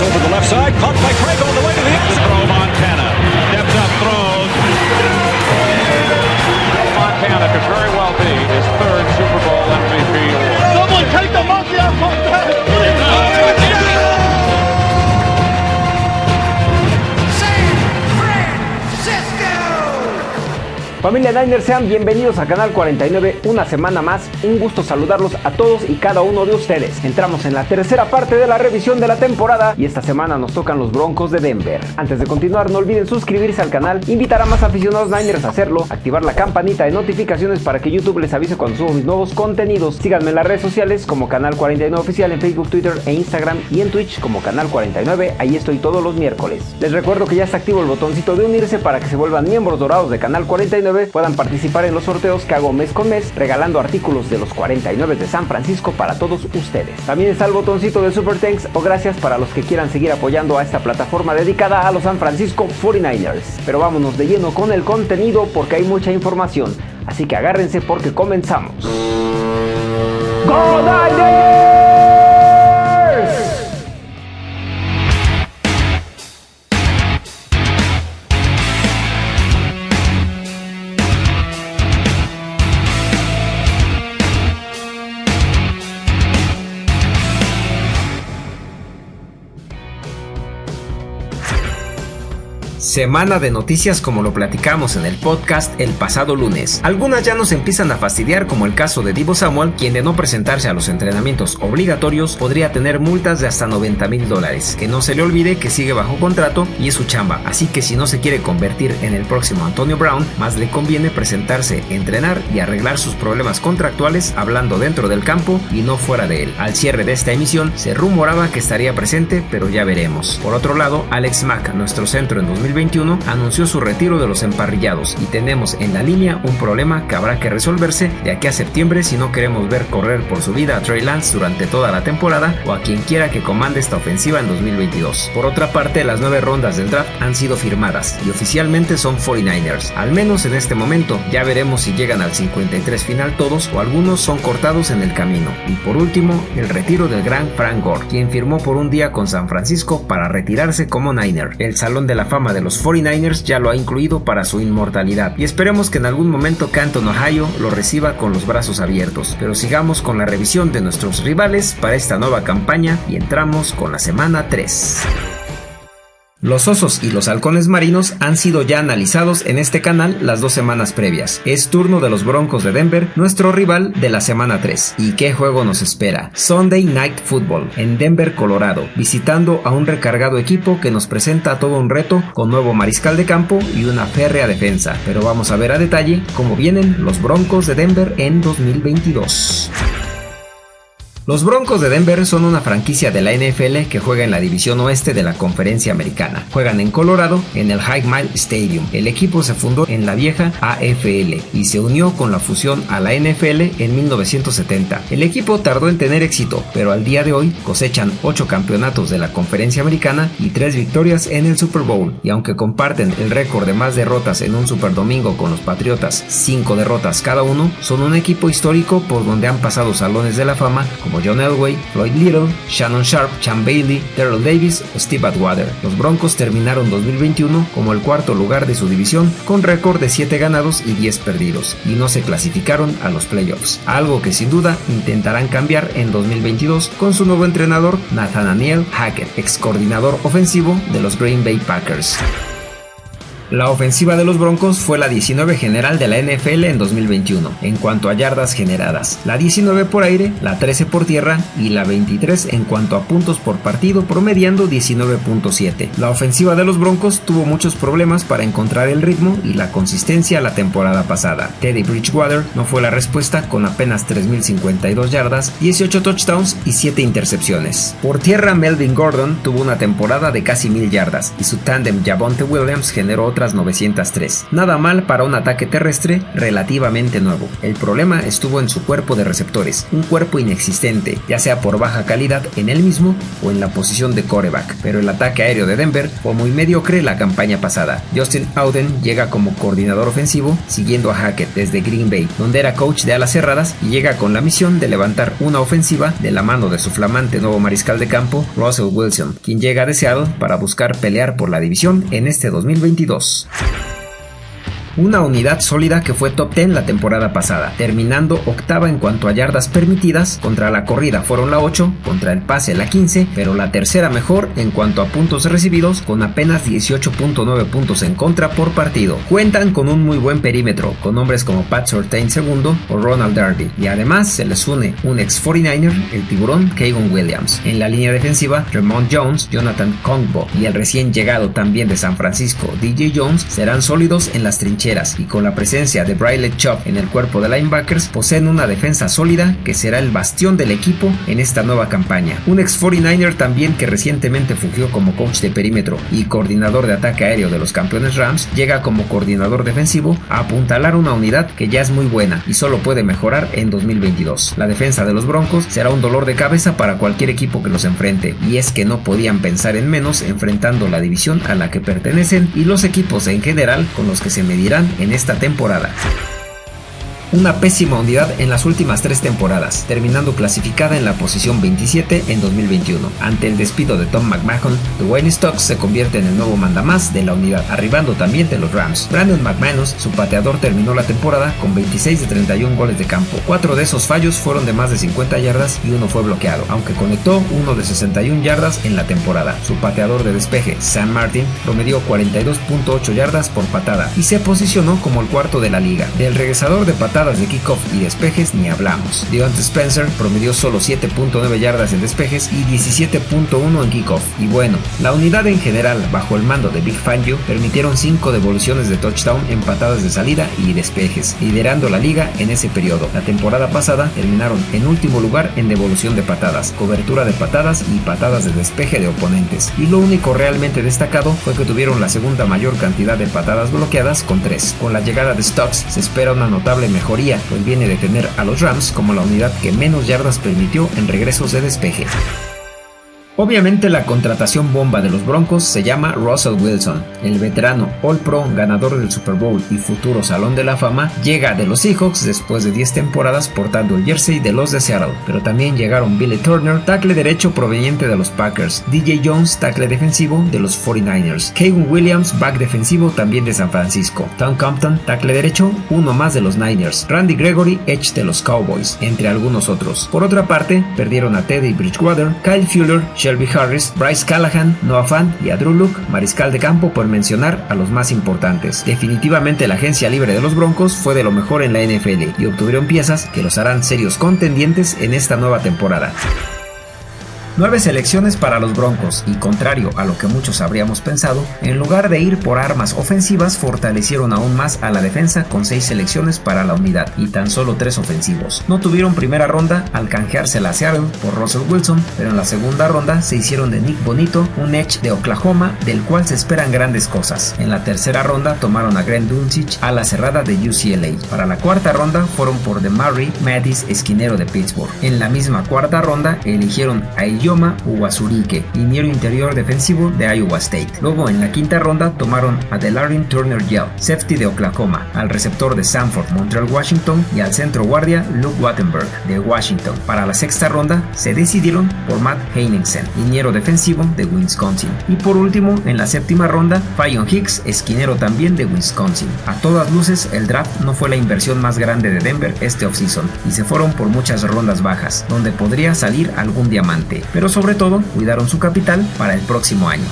Over the left side, caught by Craig Familia Niners, sean bienvenidos a Canal 49 una semana más. Un gusto saludarlos a todos y cada uno de ustedes. Entramos en la tercera parte de la revisión de la temporada y esta semana nos tocan los Broncos de Denver. Antes de continuar, no olviden suscribirse al canal, invitar a más aficionados Niners a hacerlo, activar la campanita de notificaciones para que YouTube les avise cuando subo mis nuevos contenidos. Síganme en las redes sociales como Canal 49 Oficial en Facebook, Twitter e Instagram y en Twitch como Canal 49. Ahí estoy todos los miércoles. Les recuerdo que ya está activo el botoncito de unirse para que se vuelvan miembros dorados de Canal 49 puedan participar en los sorteos que hago mes con mes, regalando artículos de los 49 de San Francisco para todos ustedes. También está el botoncito de Super Thanks o gracias para los que quieran seguir apoyando a esta plataforma dedicada a los San Francisco 49ers. Pero vámonos de lleno con el contenido porque hay mucha información, así que agárrense porque comenzamos. ¡Go Niners! Semana de noticias como lo platicamos en el podcast el pasado lunes. Algunas ya nos empiezan a fastidiar como el caso de Divo Samuel, quien de no presentarse a los entrenamientos obligatorios podría tener multas de hasta 90 mil dólares. Que no se le olvide que sigue bajo contrato y es su chamba, así que si no se quiere convertir en el próximo Antonio Brown, más le conviene presentarse, entrenar y arreglar sus problemas contractuales hablando dentro del campo y no fuera de él. Al cierre de esta emisión se rumoraba que estaría presente, pero ya veremos. Por otro lado, Alex Mack, nuestro centro en 2020 2021 anunció su retiro de los emparrillados y tenemos en la línea un problema que habrá que resolverse de aquí a septiembre si no queremos ver correr por su vida a Trey Lance durante toda la temporada o a quien quiera que comande esta ofensiva en 2022. Por otra parte, las nueve rondas del draft han sido firmadas y oficialmente son 49ers, al menos en este momento. Ya veremos si llegan al 53 final todos o algunos son cortados en el camino. Y por último, el retiro del gran Frank Gore, quien firmó por un día con San Francisco para retirarse como Niner. El Salón de la Fama de de los 49ers ya lo ha incluido para su inmortalidad y esperemos que en algún momento Canton, Ohio lo reciba con los brazos abiertos. Pero sigamos con la revisión de nuestros rivales para esta nueva campaña y entramos con la semana 3. Los osos y los halcones marinos han sido ya analizados en este canal las dos semanas previas. Es turno de los Broncos de Denver, nuestro rival de la semana 3. ¿Y qué juego nos espera? Sunday Night Football en Denver, Colorado, visitando a un recargado equipo que nos presenta todo un reto con nuevo mariscal de campo y una férrea defensa. Pero vamos a ver a detalle cómo vienen los Broncos de Denver en 2022. Los Broncos de Denver son una franquicia de la NFL que juega en la división oeste de la conferencia americana. Juegan en Colorado en el High Mile Stadium. El equipo se fundó en la vieja AFL y se unió con la fusión a la NFL en 1970. El equipo tardó en tener éxito, pero al día de hoy cosechan 8 campeonatos de la conferencia americana y 3 victorias en el Super Bowl. Y aunque comparten el récord de más derrotas en un Super Domingo con los Patriotas, 5 derrotas cada uno, son un equipo histórico por donde han pasado salones de la fama como John Elway, Floyd Little, Shannon Sharp, Chan Bailey, Terrell Davis Steve Atwater. Los Broncos terminaron 2021 como el cuarto lugar de su división con récord de 7 ganados y 10 perdidos y no se clasificaron a los playoffs, algo que sin duda intentarán cambiar en 2022 con su nuevo entrenador Nathaniel Hackett, ex coordinador ofensivo de los Green Bay Packers. La ofensiva de los Broncos fue la 19 general de la NFL en 2021, en cuanto a yardas generadas, la 19 por aire, la 13 por tierra y la 23 en cuanto a puntos por partido, promediando 19.7. La ofensiva de los Broncos tuvo muchos problemas para encontrar el ritmo y la consistencia la temporada pasada. Teddy Bridgewater no fue la respuesta con apenas 3.052 yardas, 18 touchdowns y 7 intercepciones. Por tierra, Melvin Gordon tuvo una temporada de casi 1.000 yardas y su tándem Javonte Williams generó otras 903. Nada mal para un ataque terrestre relativamente nuevo. El problema estuvo en su cuerpo de receptores, un cuerpo inexistente, ya sea por baja calidad en él mismo o en la posición de coreback, pero el ataque aéreo de Denver fue muy mediocre la campaña pasada. Justin Auden llega como coordinador ofensivo, siguiendo a Hackett desde Green Bay, donde era coach de alas cerradas y llega con la misión de levantar una ofensiva de la mano de su flamante nuevo mariscal de campo, Russell Wilson, quien llega deseado para buscar pelear por la división en este 2022 Adiós. Una unidad sólida que fue top 10 la temporada pasada, terminando octava en cuanto a yardas permitidas, contra la corrida fueron la 8, contra el pase la 15, pero la tercera mejor en cuanto a puntos recibidos, con apenas 18.9 puntos en contra por partido. Cuentan con un muy buen perímetro, con hombres como Pat Surtain II o Ronald Darby, y además se les une un ex 49er, el tiburón Kagan Williams. En la línea defensiva, Ramon Jones, Jonathan Kongbo y el recién llegado también de San Francisco, DJ Jones, serán sólidos en las trincheras y con la presencia de Briley Chop en el cuerpo de linebackers poseen una defensa sólida que será el bastión del equipo en esta nueva campaña. Un ex 49er también que recientemente fungió como coach de perímetro y coordinador de ataque aéreo de los campeones Rams llega como coordinador defensivo a apuntalar una unidad que ya es muy buena y solo puede mejorar en 2022. La defensa de los Broncos será un dolor de cabeza para cualquier equipo que los enfrente y es que no podían pensar en menos enfrentando la división a la que pertenecen y los equipos en general con los que se medirán en esta temporada una pésima unidad en las últimas tres temporadas, terminando clasificada en la posición 27 en 2021. Ante el despido de Tom McMahon, Dwayne Stocks se convierte en el nuevo mandamás de la unidad, arribando también de los Rams. Brandon McManus, su pateador, terminó la temporada con 26 de 31 goles de campo. Cuatro de esos fallos fueron de más de 50 yardas y uno fue bloqueado, aunque conectó uno de 61 yardas en la temporada. Su pateador de despeje, Sam Martin, promedió 42.8 yardas por patada y se posicionó como el cuarto de la liga. Del regresador de patada de kickoff y despejes ni hablamos. Deontay Spencer promedió solo 7.9 yardas en despejes y 17.1 en kickoff. Y bueno, la unidad en general, bajo el mando de Big Fangio, permitieron 5 devoluciones de touchdown en patadas de salida y despejes, liderando la liga en ese periodo. La temporada pasada terminaron en último lugar en devolución de patadas, cobertura de patadas y patadas de despeje de oponentes. Y lo único realmente destacado fue que tuvieron la segunda mayor cantidad de patadas bloqueadas con 3. Con la llegada de Stocks se espera una notable mejora pues viene de tener a los Rams como la unidad que menos yardas permitió en regresos de despeje. Obviamente la contratación bomba de los Broncos se llama Russell Wilson. El veterano All Pro, ganador del Super Bowl y futuro Salón de la Fama, llega de los Seahawks después de 10 temporadas portando el jersey de los de Seattle. Pero también llegaron Billy Turner, tackle derecho proveniente de los Packers, DJ Jones, tackle defensivo de los 49ers, Kevin Williams, back defensivo también de San Francisco, Tom Compton, tackle derecho, uno más de los Niners, Randy Gregory, edge de los Cowboys, entre algunos otros. Por otra parte, perdieron a Teddy Bridgewater, Kyle Fuller, Shelby Harris, Bryce Callahan, Noah Fant y a Drew Luke, mariscal de campo por mencionar a los más importantes. Definitivamente la agencia libre de los Broncos fue de lo mejor en la NFL y obtuvieron piezas que los harán serios contendientes en esta nueva temporada. Nueve selecciones para los Broncos y contrario a lo que muchos habríamos pensado, en lugar de ir por armas ofensivas fortalecieron aún más a la defensa con seis selecciones para la unidad y tan solo tres ofensivos. No tuvieron primera ronda al canjearse la Seattle por Russell Wilson, pero en la segunda ronda se hicieron de Nick Bonito, un edge de Oklahoma del cual se esperan grandes cosas. En la tercera ronda tomaron a Grant Dulcich a la cerrada de UCLA. Para la cuarta ronda fueron por DeMarry Mattis, esquinero de Pittsburgh. En la misma cuarta ronda eligieron a Yoma Uwasurike, liniero interior defensivo de Iowa State. Luego en la quinta ronda tomaron a Delarin Turner Yell, safety de Oklahoma, al receptor de Sanford, Montreal, Washington y al centro guardia Luke Wattenberg de Washington. Para la sexta ronda se decidieron por Matt Heinensen, liniero defensivo de Wisconsin. Y por último, en la séptima ronda, Fallon Hicks, esquinero también de Wisconsin. A todas luces, el draft no fue la inversión más grande de Denver este offseason y se fueron por muchas rondas bajas, donde podría salir algún diamante. Pero sobre todo, cuidaron su capital para el próximo año.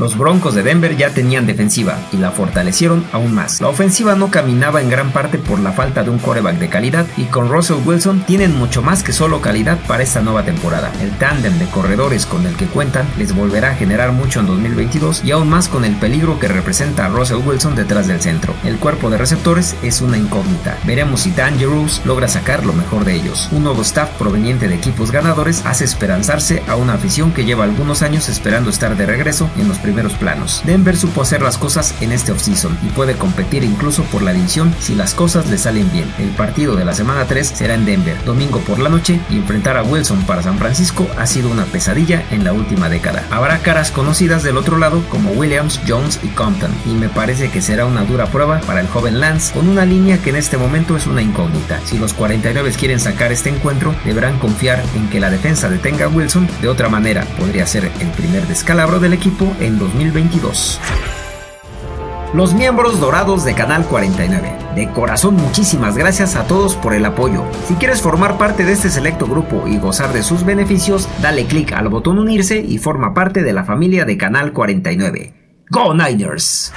Los Broncos de Denver ya tenían defensiva y la fortalecieron aún más. La ofensiva no caminaba en gran parte por la falta de un coreback de calidad y con Russell Wilson tienen mucho más que solo calidad para esta nueva temporada. El tándem de corredores con el que cuentan les volverá a generar mucho en 2022 y aún más con el peligro que representa a Russell Wilson detrás del centro. El cuerpo de receptores es una incógnita. Veremos si Dangerous logra sacar lo mejor de ellos. Un nuevo staff proveniente de equipos ganadores hace esperanzarse a una afición que lleva algunos años esperando estar de regreso en los primeros primeros planos. Denver supo hacer las cosas en este offseason y puede competir incluso por la división si las cosas le salen bien. El partido de la semana 3 será en Denver, domingo por la noche, y enfrentar a Wilson para San Francisco ha sido una pesadilla en la última década. Habrá caras conocidas del otro lado como Williams, Jones y Compton, y me parece que será una dura prueba para el joven Lance con una línea que en este momento es una incógnita. Si los 49 quieren sacar este encuentro, deberán confiar en que la defensa detenga a Wilson, de otra manera podría ser el primer descalabro del equipo 2022 los miembros dorados de Canal 49. De corazón muchísimas gracias a todos por el apoyo. Si quieres formar parte de este selecto grupo y gozar de sus beneficios, dale clic al botón unirse y forma parte de la familia de Canal 49. ¡Go Niners!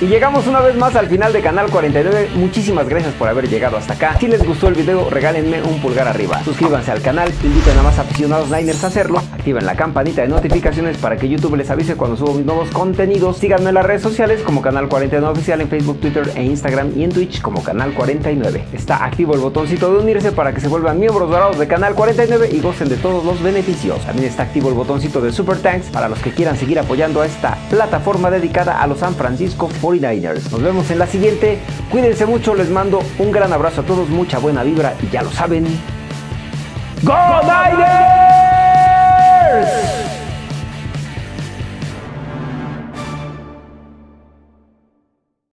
Y llegamos una vez más al final de Canal 49. Muchísimas gracias por haber llegado hasta acá. Si les gustó el video, regálenme un pulgar arriba. Suscríbanse al canal, inviten a más aficionados Niners a hacerlo. Activen la campanita de notificaciones para que YouTube les avise cuando subo mis nuevos contenidos. Síganme en las redes sociales como Canal 49 Oficial en Facebook, Twitter e Instagram y en Twitch como Canal 49. Está activo el botoncito de unirse para que se vuelvan miembros dorados de Canal 49 y gocen de todos los beneficios. También está activo el botoncito de Super Thanks para los que quieran seguir apoyando a esta plataforma dedicada a los San Francisco 49ers. Nos vemos en la siguiente. Cuídense mucho, les mando un gran abrazo a todos, mucha buena vibra y ya lo saben. ¡Go, Niners!